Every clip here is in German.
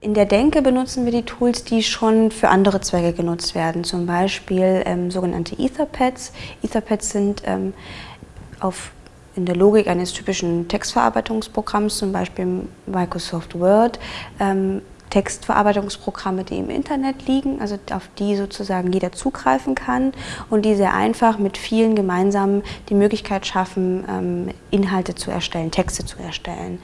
In der Denke benutzen wir die Tools, die schon für andere Zwecke genutzt werden, zum Beispiel ähm, sogenannte Etherpads. Etherpads sind ähm, auf, in der Logik eines typischen Textverarbeitungsprogramms, zum Beispiel Microsoft Word, ähm, Textverarbeitungsprogramme, die im Internet liegen, also auf die sozusagen jeder zugreifen kann und die sehr einfach mit vielen gemeinsam die Möglichkeit schaffen, ähm, Inhalte zu erstellen, Texte zu erstellen.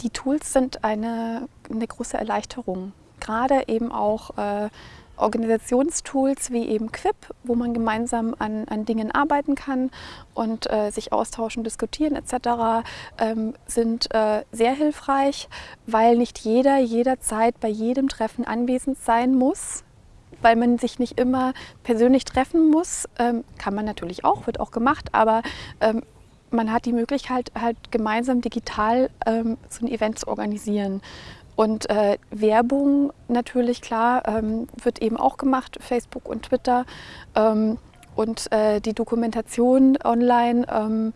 Die Tools sind eine, eine große Erleichterung, gerade eben auch äh, Organisationstools wie eben Quip, wo man gemeinsam an, an Dingen arbeiten kann und äh, sich austauschen, diskutieren etc., ähm, sind äh, sehr hilfreich, weil nicht jeder jederzeit bei jedem Treffen anwesend sein muss weil man sich nicht immer persönlich treffen muss. Ähm, kann man natürlich auch, wird auch gemacht, aber ähm, man hat die Möglichkeit, halt gemeinsam digital ähm, so ein Event zu organisieren. Und äh, Werbung natürlich, klar, ähm, wird eben auch gemacht, Facebook und Twitter. Ähm, und äh, die Dokumentation online ähm,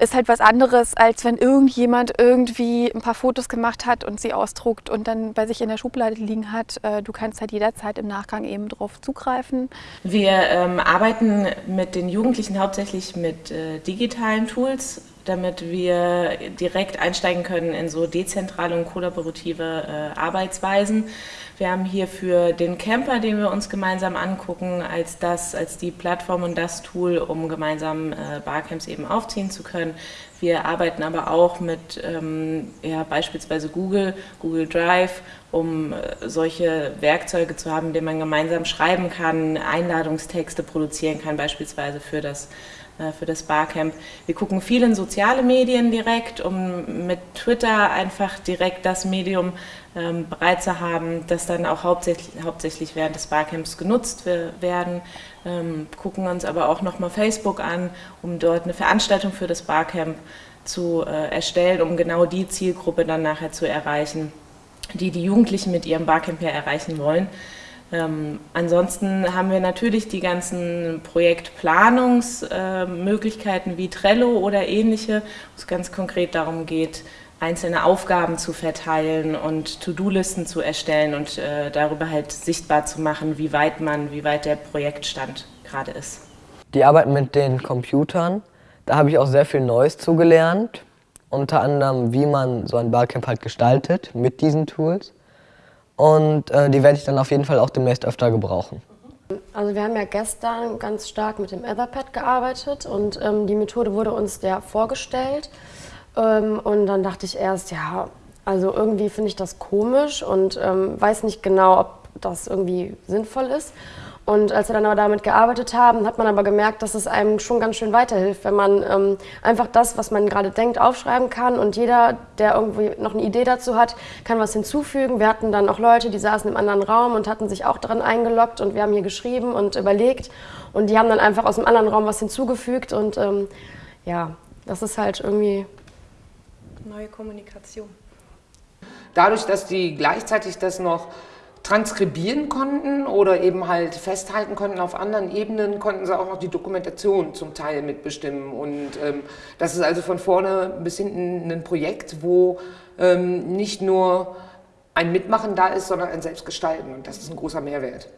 ist halt was anderes, als wenn irgendjemand irgendwie ein paar Fotos gemacht hat und sie ausdruckt und dann bei sich in der Schublade liegen hat. Äh, du kannst halt jederzeit im Nachgang eben drauf zugreifen. Wir ähm, arbeiten mit den Jugendlichen hauptsächlich mit äh, digitalen Tools, damit wir direkt einsteigen können in so dezentrale und kollaborative äh, Arbeitsweisen. Wir haben hier für den Camper, den wir uns gemeinsam angucken, als das, als die Plattform und das Tool, um gemeinsam äh, Barcamps eben aufziehen zu können. Wir arbeiten aber auch mit ähm, ja, beispielsweise Google, Google Drive, um äh, solche Werkzeuge zu haben, denen man gemeinsam schreiben kann, Einladungstexte produzieren kann, beispielsweise für das für das Barcamp. Wir gucken viel in soziale Medien direkt, um mit Twitter einfach direkt das Medium ähm, bereit zu haben, das dann auch hauptsächlich, hauptsächlich während des Barcamps genutzt werden. Ähm, gucken uns aber auch nochmal Facebook an, um dort eine Veranstaltung für das Barcamp zu äh, erstellen, um genau die Zielgruppe dann nachher zu erreichen, die die Jugendlichen mit ihrem Barcamp ja erreichen wollen. Ähm, ansonsten haben wir natürlich die ganzen Projektplanungsmöglichkeiten äh, wie Trello oder ähnliche, wo es ganz konkret darum geht, einzelne Aufgaben zu verteilen und To-Do-Listen zu erstellen und äh, darüber halt sichtbar zu machen, wie weit man, wie weit der Projektstand gerade ist. Die Arbeit mit den Computern, da habe ich auch sehr viel Neues zugelernt. Unter anderem, wie man so ein Barcamp halt gestaltet mit diesen Tools. Und äh, die werde ich dann auf jeden Fall auch demnächst öfter gebrauchen. Also wir haben ja gestern ganz stark mit dem Etherpad gearbeitet und ähm, die Methode wurde uns ja vorgestellt. Ähm, und dann dachte ich erst, ja, also irgendwie finde ich das komisch und ähm, weiß nicht genau, ob das irgendwie sinnvoll ist. Und als wir dann aber damit gearbeitet haben, hat man aber gemerkt, dass es einem schon ganz schön weiterhilft, wenn man ähm, einfach das, was man gerade denkt, aufschreiben kann und jeder, der irgendwie noch eine Idee dazu hat, kann was hinzufügen. Wir hatten dann auch Leute, die saßen im anderen Raum und hatten sich auch daran eingeloggt und wir haben hier geschrieben und überlegt und die haben dann einfach aus dem anderen Raum was hinzugefügt und ähm, ja, das ist halt irgendwie neue Kommunikation. Dadurch, dass die gleichzeitig das noch transkribieren konnten oder eben halt festhalten konnten auf anderen Ebenen, konnten sie auch noch die Dokumentation zum Teil mitbestimmen. Und ähm, das ist also von vorne bis hinten ein Projekt, wo ähm, nicht nur ein Mitmachen da ist, sondern ein Selbstgestalten. Und das ist ein großer Mehrwert.